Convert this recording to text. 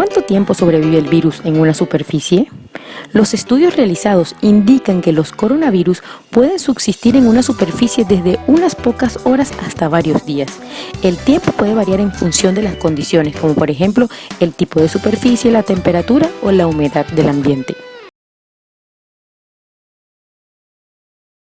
¿Cuánto tiempo sobrevive el virus en una superficie? Los estudios realizados indican que los coronavirus pueden subsistir en una superficie desde unas pocas horas hasta varios días. El tiempo puede variar en función de las condiciones, como por ejemplo el tipo de superficie, la temperatura o la humedad del ambiente.